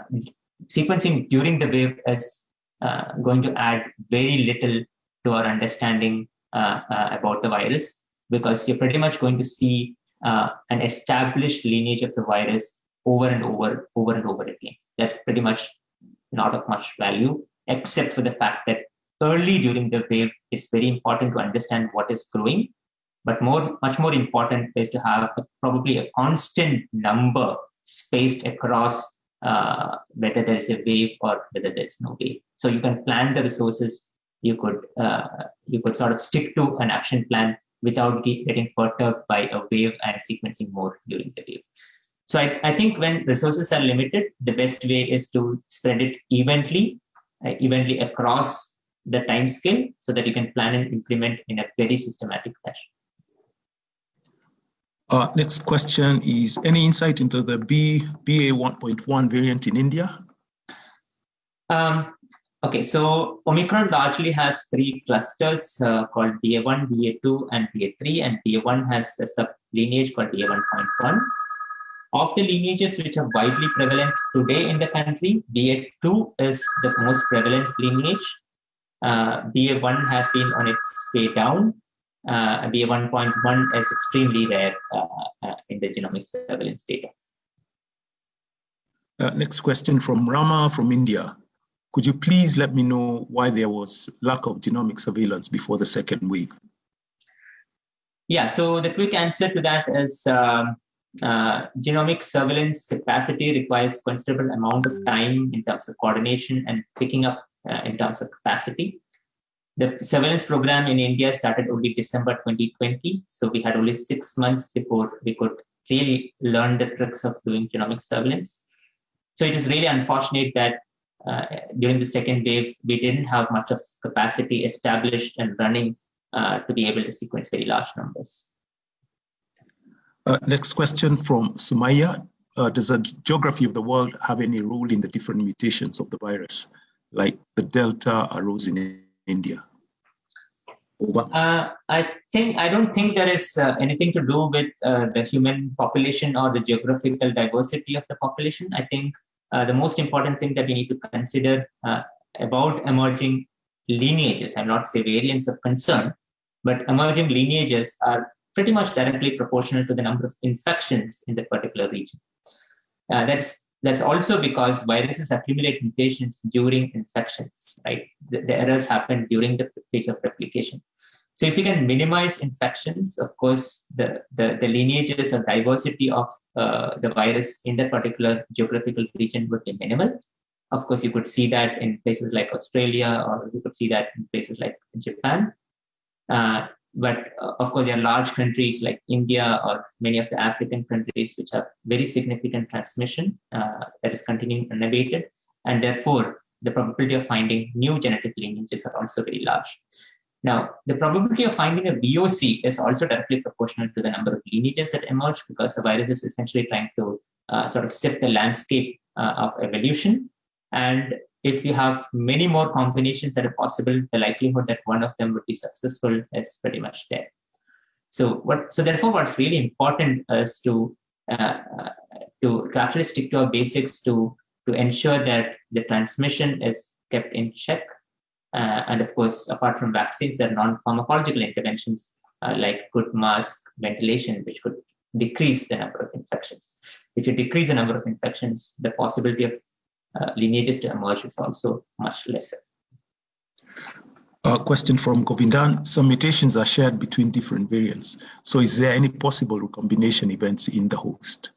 sequencing during the wave is uh, going to add very little to our understanding uh, uh, about the virus because you're pretty much going to see uh, an established lineage of the virus over and over, over and over again. That's pretty much not of much value, except for the fact that early during the wave, it's very important to understand what is growing. But more, much more important is to have a, probably a constant number spaced across uh, whether there is a wave or whether there's no wave. So you can plan the resources you could uh, you could sort of stick to an action plan without getting perturbed by a wave and sequencing more during the wave. So I, I think when resources are limited, the best way is to spread it evenly, uh, evenly across the time scale so that you can plan and implement in a very systematic fashion. Uh, next question is any insight into the B, BA 1.1 variant in India? Um, Okay, so Omicron largely has three clusters uh, called BA1, BA2, and BA3, and BA1 has a sub lineage called BA1.1. Of the lineages which are widely prevalent today in the country, BA2 is the most prevalent lineage. uh, BA1 has been on its way down. Uh, BA1.1 is extremely rare uh, uh, in the genomic surveillance data. Uh, next question from Rama from India. Could you please let me know why there was lack of genomic surveillance before the second wave? Yeah, so the quick answer to that is um, uh, genomic surveillance capacity requires considerable amount of time in terms of coordination and picking up uh, in terms of capacity. The surveillance program in India started only December 2020, so we had only six months before we could really learn the tricks of doing genomic surveillance. So it is really unfortunate that uh, during the second wave, we didn't have much of capacity established and running uh, to be able to sequence very large numbers. Uh, next question from Sumaya. Uh, does the geography of the world have any role in the different mutations of the virus, like the Delta arose in India? Over. Uh, I think I don't think there is uh, anything to do with uh, the human population or the geographical diversity of the population. I think uh, the most important thing that we need to consider about emerging lineages, I'm not say variants of concern, but emerging lineages are pretty much directly proportional to the number of infections in that particular region. Uh, that's that's also because viruses accumulate mutations during infections, right? The, the, errors happen during the phase of replication. So if you can minimize infections, of course, the, the, the lineages or diversity of uh, the virus in that particular geographical region would be minimal. Of course, you could see that in places like Australia, or you could see that in places like Japan. Uh, but uh, of course, there are large countries like India or many of the African countries which have very significant transmission uh, that is continuing unabated. And therefore, the probability of finding new genetic lineages are also very large. Now, the probability of finding a VOC is also directly proportional to the number of lineages that emerge because the virus is essentially trying to uh, sort of sift the landscape uh, of evolution. And if you have many more combinations that are possible, the likelihood that one of them would be successful is pretty much there. So what? So therefore, what's really important is to uh, to, to actually stick to our basics to to ensure that the transmission is kept in check. Uh, and of course, apart from vaccines, there are non-pharmacological interventions uh, like good mask, ventilation, which could decrease the number of infections. If you decrease the number of infections, the possibility of uh, lineages to emerge is also much lesser. A question from Govindan. Some mutations are shared between different variants. So is there any possible recombination events in the host?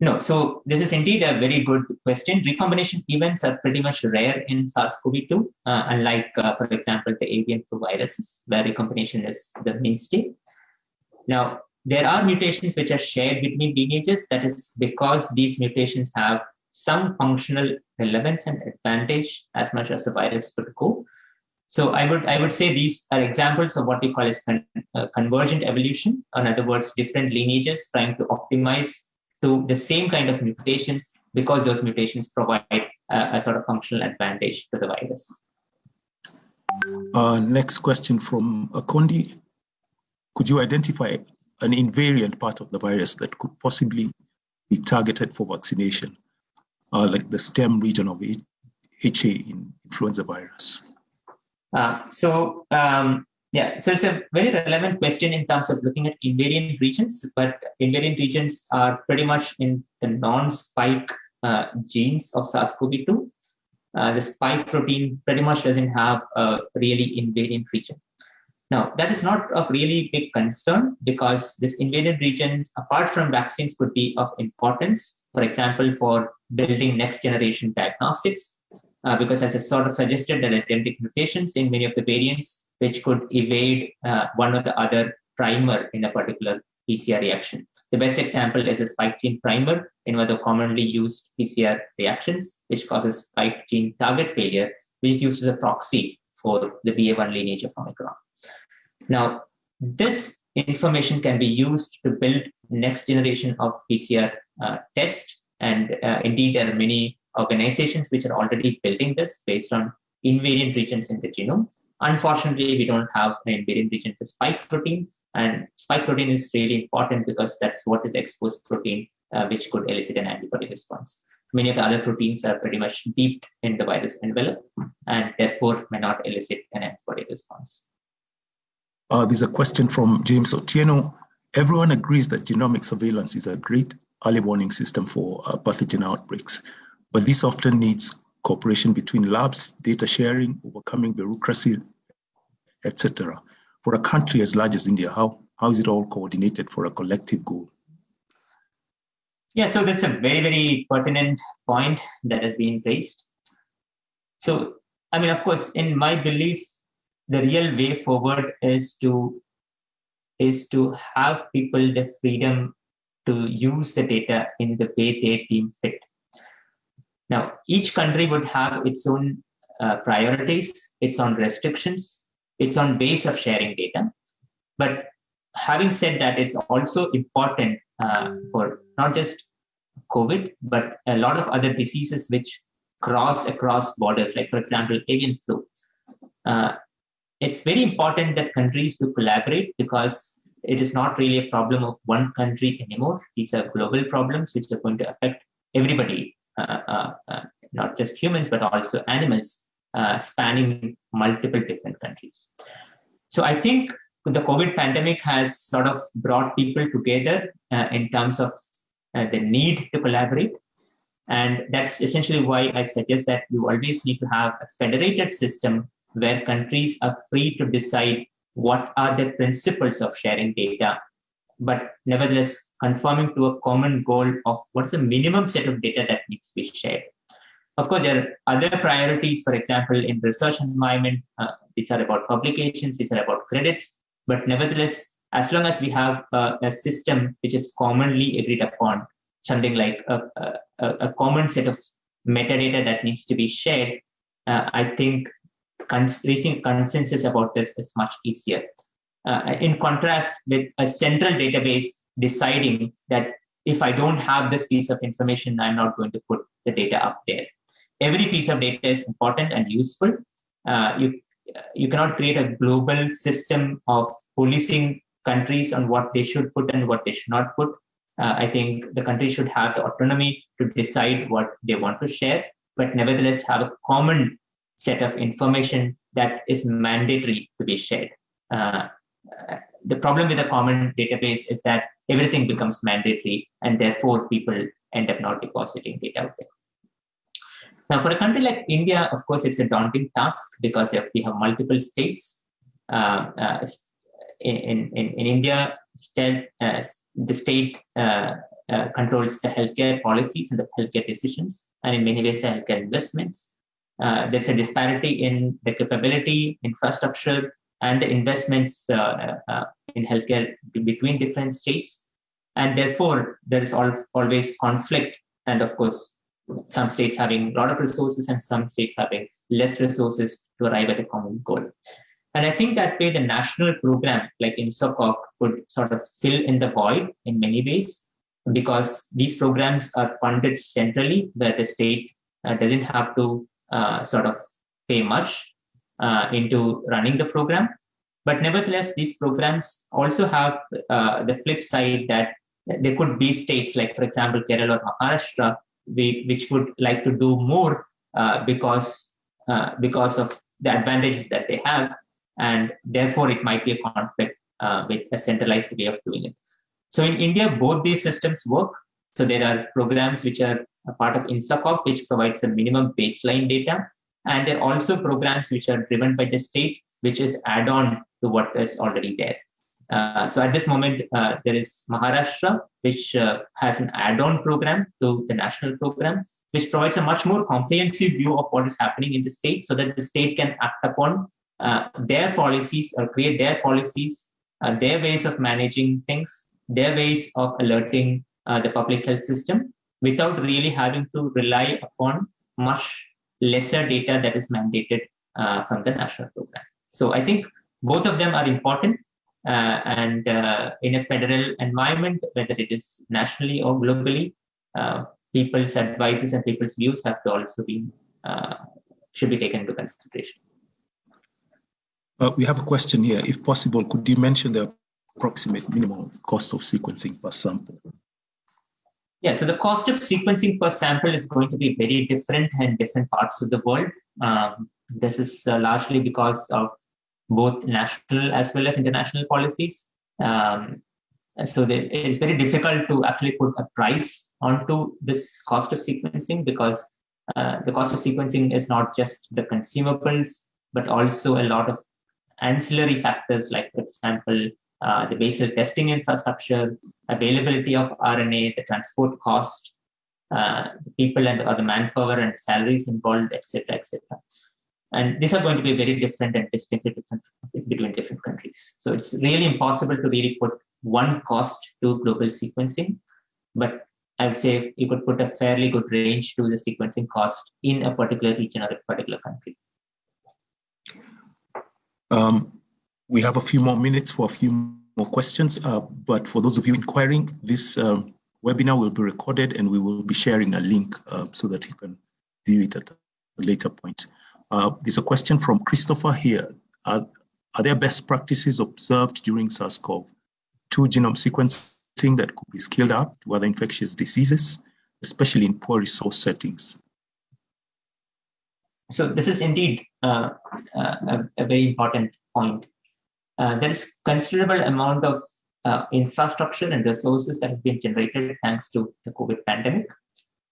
No, so this is indeed a very good question. Recombination events are pretty much rare in SARS-CoV-2, uh, unlike, uh, for example, the avian flu viruses, where recombination is the mainstay. Now, there are mutations which are shared between lineages. That is because these mutations have some functional relevance and advantage as much as the virus could go. So I would I would say these are examples of what we call as con, uh, convergent evolution. In other words, different lineages trying to optimize to the same kind of mutations because those mutations provide uh, a sort of functional advantage to the virus. Uh, next question from Akondi. Could you identify an invariant part of the virus that could possibly be targeted for vaccination? Uh, like the stem region of HA in influenza virus? Uh, so um, yeah, so it's a very relevant question in terms of looking at invariant regions, but invariant regions are pretty much in the non-spike uh, genes of SARS-CoV-2. Uh, the spike protein pretty much doesn't have a really invariant region. Now, that is not of really big concern because this invariant region, apart from vaccines, could be of importance, for example, for building next generation diagnostics. Uh, because as I sort of suggested, there are genetic mutations in many of the variants which could evade uh, one or the other primer in a particular PCR reaction. The best example is a spike gene primer in one of the commonly used PCR reactions, which causes spike gene target failure, which is used as a proxy for the BA1 lineage of Omicron. Now, this information can be used to build next generation of PCR uh, test. And uh, indeed, there are many organizations which are already building this based on invariant regions in the genome. Unfortunately, we don't have an invariant region for spike protein. And spike protein is really important because that's what is exposed protein uh, which could elicit an antibody response. many of the other proteins are pretty much deep in the virus envelope and therefore may not elicit an antibody response. Uh, there's a question from James Otieno. Everyone agrees that genomic surveillance is a great early warning system for uh, pathogen outbreaks, but this often needs cooperation between labs, data sharing, overcoming bureaucracy, etc. For a country as large as India, how, how is it all coordinated for a collective goal? Yeah, so that's a very, very pertinent point that has been raised. So, I mean, of course, in my belief, the real way forward is to is to have people the freedom to use the data in the way they deem fit. Now, each country would have its own uh, priorities, its own restrictions, its own ways of sharing data. But having said that, it's also important uh, for not just COVID, but a lot of other diseases which cross across borders, like, for example, avian flu. Uh, it's very important that countries do collaborate because it is not really a problem of one country anymore. These are global problems which are going to affect everybody, uh, uh, uh not just humans, but also animals, uh, spanning multiple different countries. So I think the COVID pandemic has sort of brought people together uh, in terms of uh, the need to collaborate. And that's essentially why I suggest that you always need to have a federated system where countries are free to decide what are the principles of sharing data, but nevertheless conforming to a common goal of what's the minimum set of data that needs to be shared. Of course, there are other priorities, for example, in research environment, uh, these are about publications, these are about credits, but nevertheless, as long as we have uh, a system which is commonly agreed upon, something like a, a, a common set of metadata that needs to be shared, uh, I think cons- reaching consensus about this is much easier. Uh, in contrast with a central database deciding that if I don't have this piece of information, I'm not going to put the data up there. Every piece of data is important and useful. Uh, you, you cannot create a global system of policing countries on what they should put and what they should not put. Uh, I think the country should have the autonomy to decide what they want to share, but nevertheless have a common set of information that is mandatory to be shared. Uh, the problem with a common database is that everything becomes mandatory and therefore people end up not depositing data out there. Now, for a country like India, of course, it's a daunting task because if we have multiple states. Uh, uh, in, in, in India, state, uh, the state uh, uh, controls the healthcare policies and the healthcare decisions, and in many ways, the healthcare investments. Uh, there's a disparity in the capability, infrastructure, and the investments uh, uh, in healthcare between different states. And therefore, there is al- always conflict. And of course, some states having a lot of resources and some states having less resources to arrive at a common goal. And I think that way the national program like INSACOG could sort of fill in the void in many ways because these programs are funded centrally where the state uh, doesn't have to uh, sort of pay much uh, into running the program. But nevertheless, these programs also have uh, the flip side that there could be states like, for example, Kerala or Maharashtra, which would like to do more uh, because uh, because of the advantages that they have, and therefore it might be a conflict uh, with a centralized way of doing it. So in India, both these systems work. So there are programs which are a part of INSACOG, which provides the minimum baseline data. And there are also programs which are driven by the state, which is add on to what is already there. Uh, so at this moment, uh, there is Maharashtra, which uh, has an add-on program to the national program, which provides a much more comprehensive view of what is happening in the state, so that the state can act upon uh, their policies or create their policies, uh, their ways of managing things, their ways of alerting uh, the public health system, without really having to rely upon much lesser data that is mandated uh, from the national program. So I think both of them are important. Uh, and uh, in a federal environment, whether it is nationally or globally, uh, people's advices and people's views have to also be should be taken into consideration. We have a question here. If possible, could you mention the approximate minimum cost of sequencing per sample? Yeah, so the cost of sequencing per sample is going to be very different in different parts of the world. Um, this is uh, largely because of both national as well as international policies. Um, so it's very difficult to actually put a price onto this cost of sequencing because uh, the cost of sequencing is not just the consumables, but also a lot of ancillary factors like, for example, uh, the basal testing infrastructure, availability of RNA, the transport cost, uh, people and or the manpower and salaries involved, etc., etc. And these are going to be very different and distinctly different between different countries. So it's really impossible to really put one cost to global sequencing, but I would say you could put a fairly good range to the sequencing cost in a particular region or a particular country. Um, we have a few more minutes for a few more questions, uh, but for those of you inquiring, this um, webinar will be recorded and we will be sharing a link uh, so that you can view it at a later point. Uh, there's a question from Christopher here. Are, are there best practices observed during SARS-CoV-2 genome sequencing that could be scaled up to other infectious diseases, especially in poor resource settings? So this is indeed uh, uh, a, a, very important point. Uh, there is considerable amount of uh, infrastructure and resources that have been generated thanks to the COVID pandemic,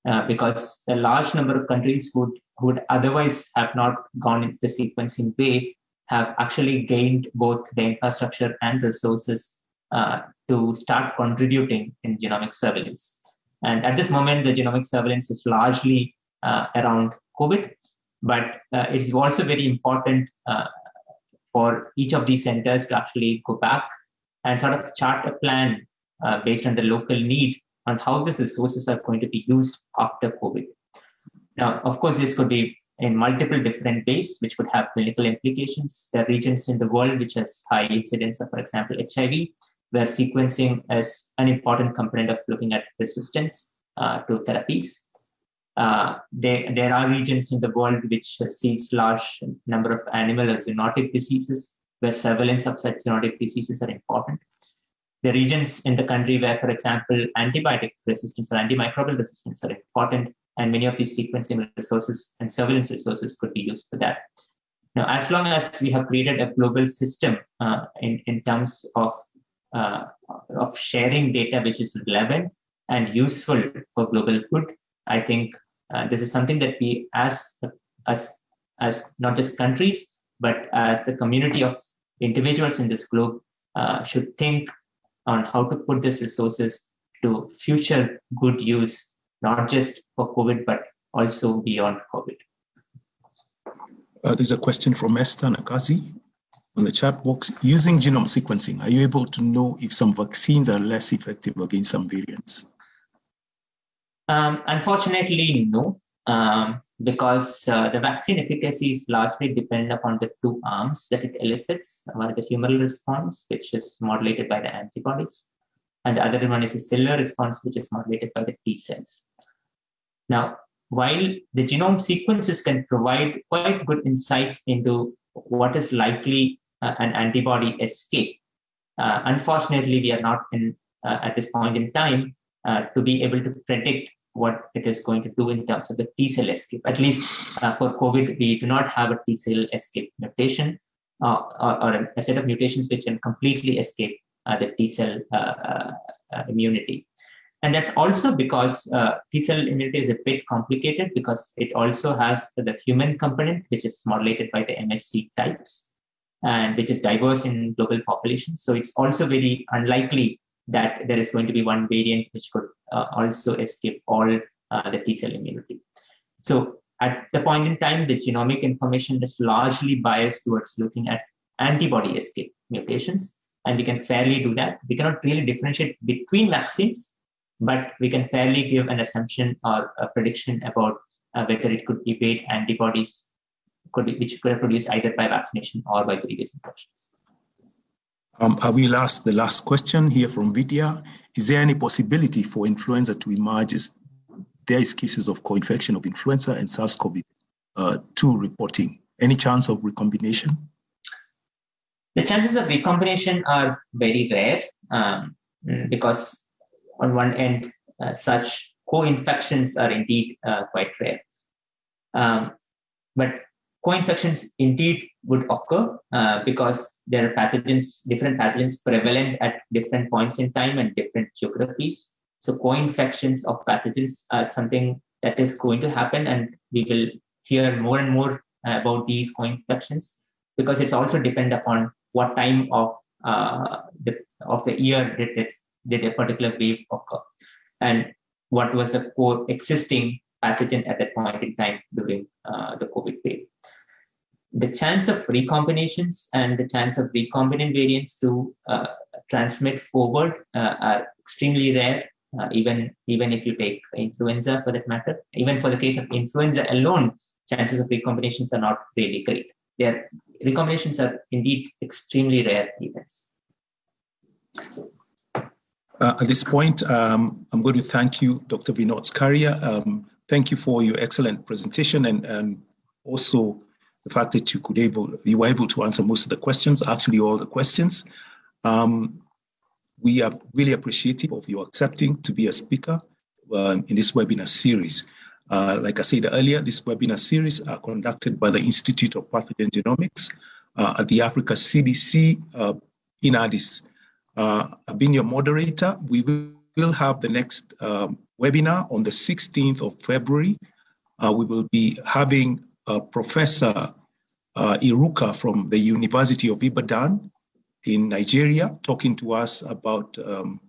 uh, because a large number of countries would would otherwise have not gone into the sequencing way have actually gained both the infrastructure and resources uh, to start contributing in genomic surveillance. And at this moment, the genomic surveillance is largely uh, around COVID, but uh, it is also very important for each of these centers to actually go back and sort of chart a plan uh, based on the local need on how these resources are going to be used after COVID. Now, of course, this could be in multiple different ways, which could have clinical implications. There are regions in the world which has high incidence of, for example, HIV, where sequencing is an important component of looking at resistance uh, to therapies. Uh, there, there are regions in the world which sees large number of animal or zoonotic diseases, where surveillance of such zoonotic diseases are important. The regions in the country where, for example, antibiotic resistance or antimicrobial resistance are important, and many of these sequencing resources and surveillance resources could be used for that. Now, as long as we have created a global system uh, in, in terms of, uh, of sharing data which is relevant and useful for global good, I think uh, this is something that we as, as, as not just countries, but as a community of individuals in this globe uh, should think on how to put these resources to future good use not just for COVID, but also beyond COVID. Uh, there's a question from Esther Nakazi on the chat box. Using genome sequencing, are you able to know if some vaccines are less effective against some variants? Um, unfortunately, no, um, because uh, the vaccine efficacy is largely dependent upon the two arms that it elicits. One is the humoral response, which is modulated by the antibodies, and the other one is a cellular response, which is modulated by the T cells. Now, while the genome sequences can provide quite good insights into what is likely uh, an antibody escape, uh, unfortunately, we are not in uh, at this point in time uh, to be able to predict what it is going to do in terms of the T cell escape. At least uh, for COVID, we do not have a T cell escape mutation uh, or, or, a set of mutations which can completely escape uh, the T cell uh, immunity. And that's also because T cell immunity is a bit complicated because it also has the human component, which is modulated by the MHC types and which is diverse in global populations. So it's also very unlikely that there is going to be one variant which could uh, also escape all uh, the T cell immunity. So at the point in time, the genomic information is largely biased towards looking at antibody escape mutations and we can fairly do that. We cannot really differentiate between vaccines, but we can fairly give an assumption or a prediction about uh, whether it could evade antibodies, could be, which could have produced either by vaccination or by previous infections. Um, I will ask the last question here from Vidya. Is there any possibility for influenza to emerge there is cases of co-infection of influenza and SARS-CoV-2 uh, reporting? Any chance of recombination? The chances of recombination are very rare um, because on one end, uh, such co-infections are indeed uh, quite rare. Um, but co-infections indeed would occur uh, because there are pathogens, different pathogens prevalent at different points in time and different geographies. So co-infections of pathogens are something that is going to happen and we will hear more and more about these co-infections because it's also depend upon what time of uh, the of the year did it, did a particular wave occur and what was a co-existing pathogen at that point in time during uh, the COVID wave. The chance of recombinations and the chance of recombinant variants to uh, transmit forward uh, are extremely rare, uh, even, even if you take influenza for that matter. Even for the case of influenza alone, chances of recombinations are not really great. Their recombinations are indeed extremely rare events. Uh, at this point, um, I'm going to thank you, Dr. Vinod Scaria. Um, thank you for your excellent presentation and, and also the fact that you could able you were able to answer most of the questions, actually all the questions. Um, we are really appreciative of your accepting to be a speaker uh, in this webinar series. Uh, like I said earlier, this webinar series are conducted by the Institute of Pathogen Genomics uh, at the Africa CDC uh, in Addis. Uh, I've been your moderator. We will have the next um, webinar on the 16th of February. We will be having Professor uh, Iruka from the University of Ibadan in Nigeria talking to us about um,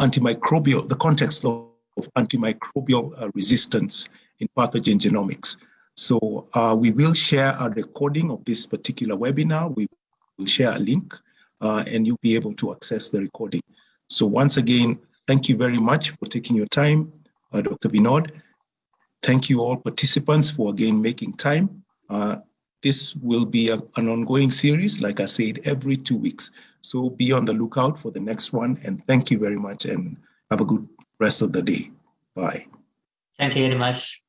antimicrobial, the context of, of antimicrobial uh, resistance in pathogen genomics. So uh, we will share a recording of this particular webinar. We will share a link uh, and you'll be able to access the recording. So once again, thank you very much for taking your time, uh, Dr. Vinod. Thank you all participants for again making time. This will be a, an ongoing series, like I said, every two weeks. So be on the lookout for the next one. And thank you very much and have a good rest of the day. Bye. Thank you very much.